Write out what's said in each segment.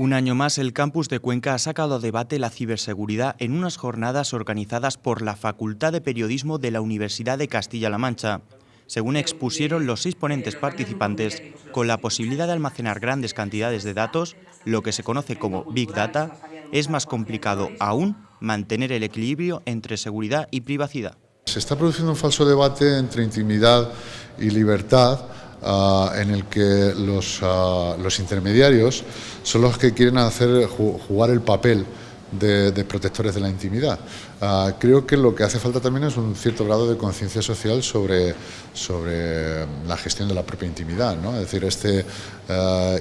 Un año más, el campus de Cuenca ha sacado a debate la ciberseguridad en unas jornadas organizadas por la Facultad de Periodismo de la Universidad de Castilla-La Mancha. Según expusieron los seis ponentes participantes, con la posibilidad de almacenar grandes cantidades de datos, lo que se conoce como Big Data, es más complicado aún mantener el equilibrio entre seguridad y privacidad. Se está produciendo un falso debate entre intimidad y libertad Ah, en el que los, ah, los, intermediarios son los que quieren hacer jugar el papel de, protectores de la intimidad. Ah, creo que lo que hace falta también es un cierto grado de conciencia social sobre, sobre la gestión de la propia intimidad, ¿no? es decir, este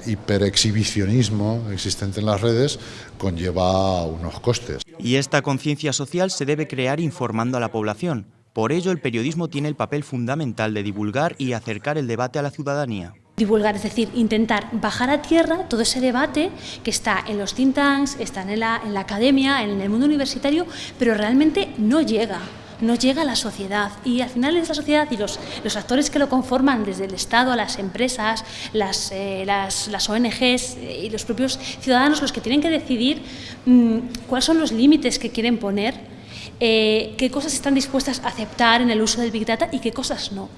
hiperexhibicionismo existente en las redes conlleva unos costes. Y esta conciencia social se debe crear informando a la población, por ello, el periodismo tiene el papel fundamental de divulgar y acercar el debate a la ciudadanía. Divulgar, es decir, intentar bajar a tierra todo ese debate que está en los think tanks, está en la, en la academia, en el mundo universitario, pero realmente no llega no llega a la sociedad y al final es la sociedad y los, los actores que lo conforman, desde el Estado las empresas, las, eh, las, las ONGs eh, y los propios ciudadanos los que tienen que decidir mm, cuáles son los límites que quieren poner eh, qué cosas están dispuestas a aceptar en el uso del Big Data y qué cosas no.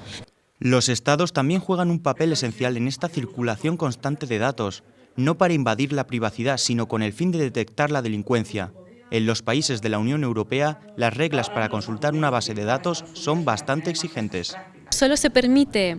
Los estados también juegan un papel esencial en esta circulación constante de datos, no para invadir la privacidad, sino con el fin de detectar la delincuencia. En los países de la Unión Europea, las reglas para consultar una base de datos son bastante exigentes. Solo se permite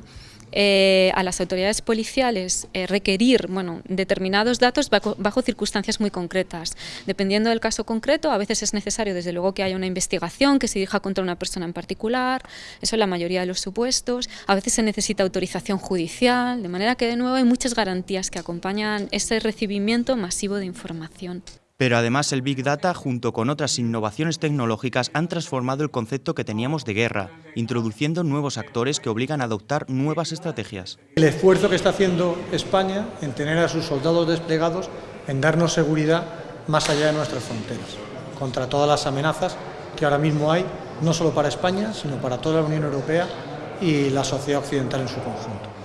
eh, a las autoridades policiales eh, requerir bueno, determinados datos bajo, circunstancias muy concretas. Dependiendo del caso concreto, a veces es necesario desde luego que haya una investigación que se dirija contra una persona en particular, eso es la mayoría de los supuestos, a veces se necesita autorización judicial, de manera que de nuevo hay muchas garantías que acompañan ese recibimiento masivo de información. Pero además el Big Data, junto con otras innovaciones tecnológicas, han transformado el concepto que teníamos de guerra, introduciendo nuevos actores que obligan a adoptar nuevas estrategias. El esfuerzo que está haciendo España en tener a sus soldados desplegados, en darnos seguridad más allá de nuestras fronteras, contra todas las amenazas que ahora mismo hay, no solo para España, sino para toda la Unión Europea y la sociedad occidental en su conjunto.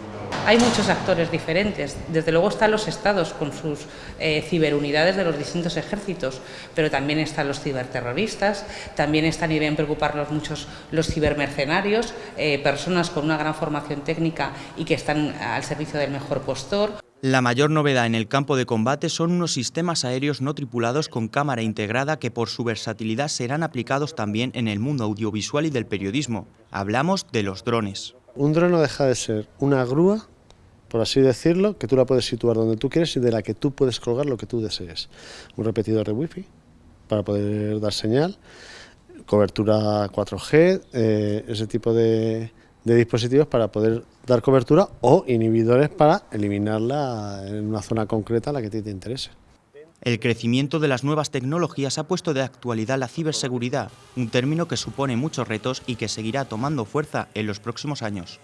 Hay muchos actores diferentes, desde luego están los estados con sus eh, ciberunidades de los distintos ejércitos, pero también están los ciberterroristas, también están y deben preocuparnos muchos los cibermercenarios, eh, personas con una gran formación técnica y que están al servicio del mejor postor. La mayor novedad en el campo de combate son unos sistemas aéreos no tripulados con cámara integrada que por su versatilidad serán aplicados también en el mundo audiovisual y del periodismo. Hablamos de los drones. Un dron no deja de ser una grúa por así decirlo, que tú la puedes situar donde tú quieres y de la que tú puedes colgar lo que tú desees. Un repetidor de wifi para poder dar señal, cobertura 4G, eh, ese tipo de, de dispositivos para poder dar cobertura o inhibidores para eliminarla en una zona concreta a la que te interese. El crecimiento de las nuevas tecnologías ha puesto de actualidad la ciberseguridad, un término que supone muchos retos y que seguirá tomando fuerza en los próximos años.